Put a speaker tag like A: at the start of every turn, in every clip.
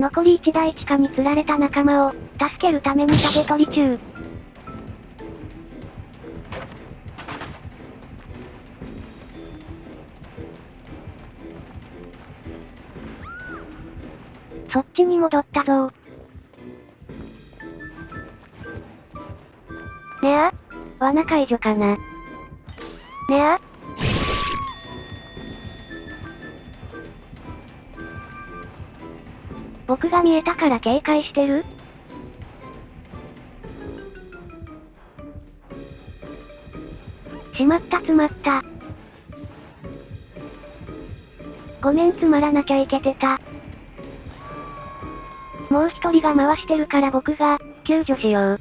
A: 残り1台地下に釣られた仲間を、助けるために食べ取り中。そっちに戻ったぞ。ねあ罠解除かな。ねあ僕が見えたから警戒してる？しまった詰まった。ごめん詰まらなきゃいけてた。もう一人が回してるから僕が、救助しよう。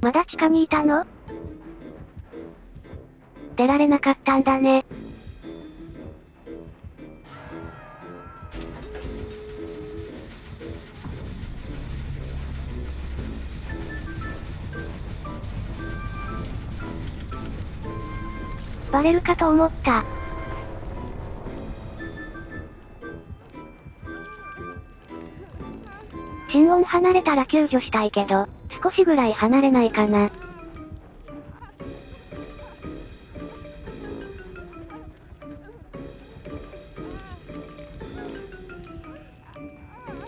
A: まだ地下にいたの？出られなかったんだね。バレるかと思った。心音離れたら救助したいけど、少しぐらい離れないかな。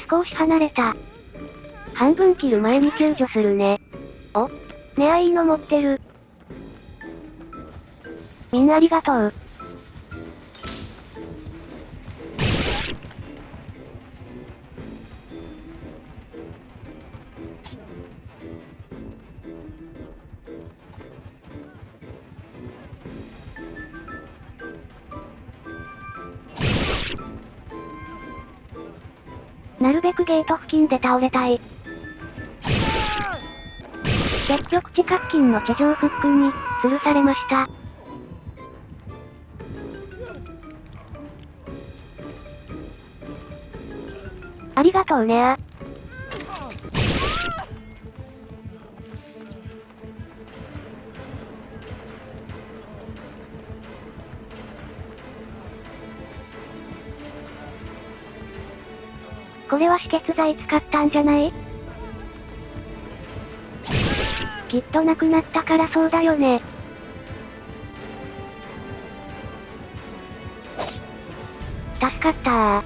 A: 少し離れた。半分切る前に救助するね。おねあいいの持ってる。みんなありがとう。なるべくゲート付近で倒れたい。結局地下付近の地上フックに、吊るされました。ありがとうねこれは止血剤使ったんじゃない？きっとなくなったからそうだよね。助かったー。